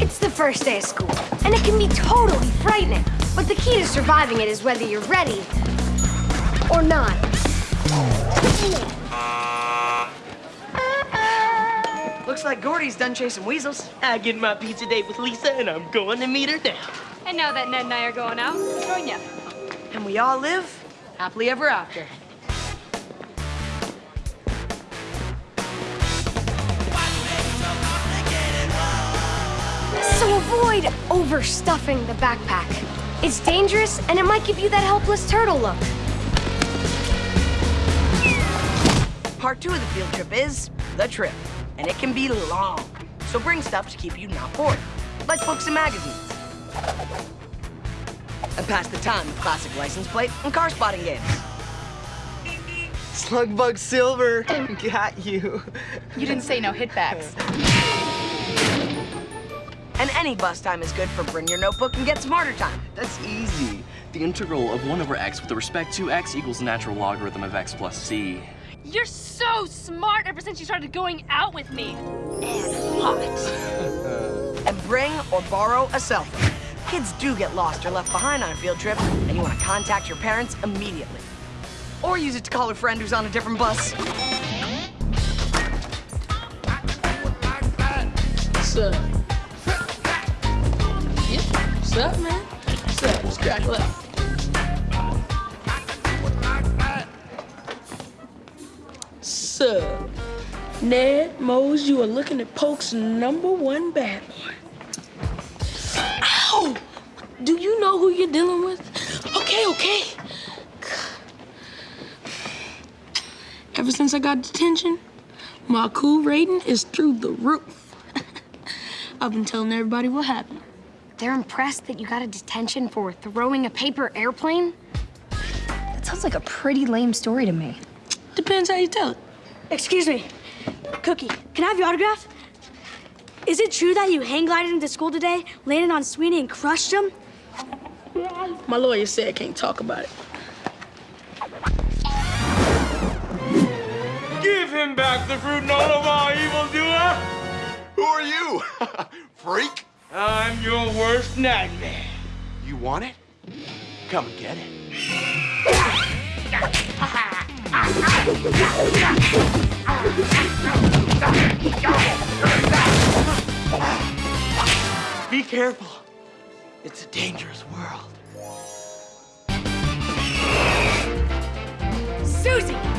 It's the first day of school, and it can be totally frightening. But the key to surviving it is whether you're ready or not. Looks like Gordy's done chasing weasels. I get my pizza date with Lisa, and I'm going to meet her now. And now that Ned and I are going out, join ya. And we all live happily ever after. So avoid overstuffing the backpack. It's dangerous, and it might give you that helpless turtle look. Part two of the field trip is the trip, and it can be long. So bring stuff to keep you not bored, like books and magazines. And pass the time with classic license plate and car spotting games. Slugbug Silver, got you. You didn't say no hitbacks. And any bus time is good for bring your notebook and get smarter time. That's easy. The integral of 1 over x with respect to x equals natural logarithm of x plus c. You're so smart ever since you started going out with me. And hot. And bring or borrow a cell phone. Kids do get lost or left behind on a field trip, and you want to contact your parents immediately. Or use it to call a friend who's on a different bus. What's up? Yeah, what's up, man? What's up? Let's crack up. Sup? Ned Moze, you are looking at Polk's number one bad boy. Ow! Do you know who you're dealing with? Okay, okay. Ever since I got detention, my cool rating is through the roof. I've been telling everybody what happened. They're impressed that you got a detention for throwing a paper airplane? That sounds like a pretty lame story to me. Depends how you tell it. Excuse me. Cookie, can I have your autograph? Is it true that you hang glided into school today, landed on Sweeney, and crushed him? My lawyer said I can't talk about it. Give him back the fruit, no more evildoer! Who are you? Freak? I'm your worst nightmare. You want it? Come and get it. Be careful. It's a dangerous world. Suzie!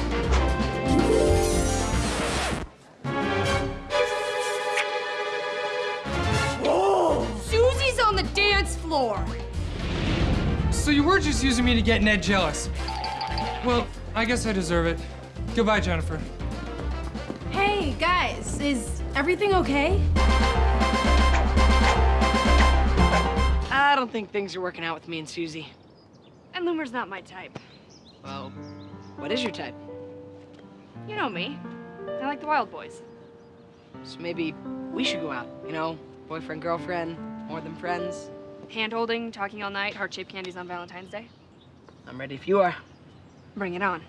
So you were just using me to get Ned jealous. Well, I guess I deserve it. Goodbye, Jennifer. Hey, guys, is everything okay? I don't think things are working out with me and Suzie. And Loomer's not my type. Well, what is your type? You know me. I like the Wild Boys. So maybe we should go out, you know? Boyfriend, girlfriend, more than friends. Hand holding, talking all night, heart shaped candies on Valentine's Day. I'm ready if you are. Bring it on.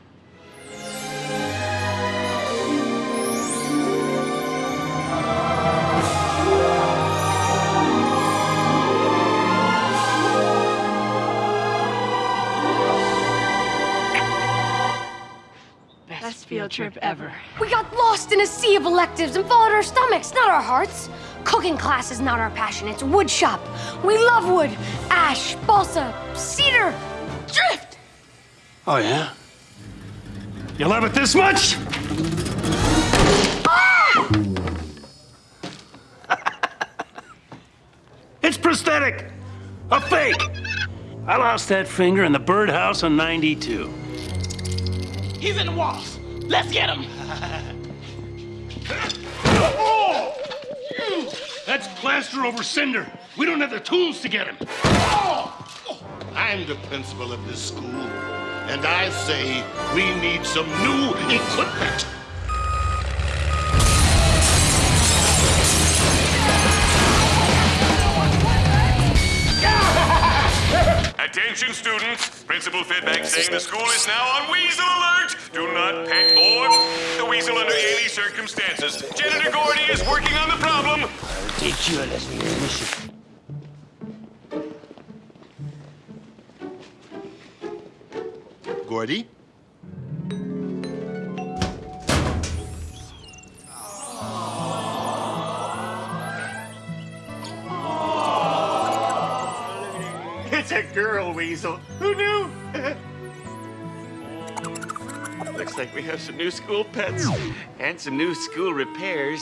Best field trip ever. We got lost in a sea of electives and followed our stomachs, not our hearts. Cooking class is not our passion, it's wood shop. We love wood. Ash, balsa, cedar, drift. Oh, yeah? You love it this much? Ah! it's prosthetic. A fake. I lost that finger in the birdhouse in 92. He's in the walls. Let's get him. Plaster over cinder. We don't have the tools to get him. I'm the principal of this school, and I say we need some new equipment. Attention students, Principal Fitback saying the school is now on weasel alert. Do not pet or the weasel under any circumstances. Janitor Gordy is working on the problem. I'll teach you Ridiculous mission. Gordy? It's a girl weasel. Who knew? Looks like we have some new school pets and some new school repairs.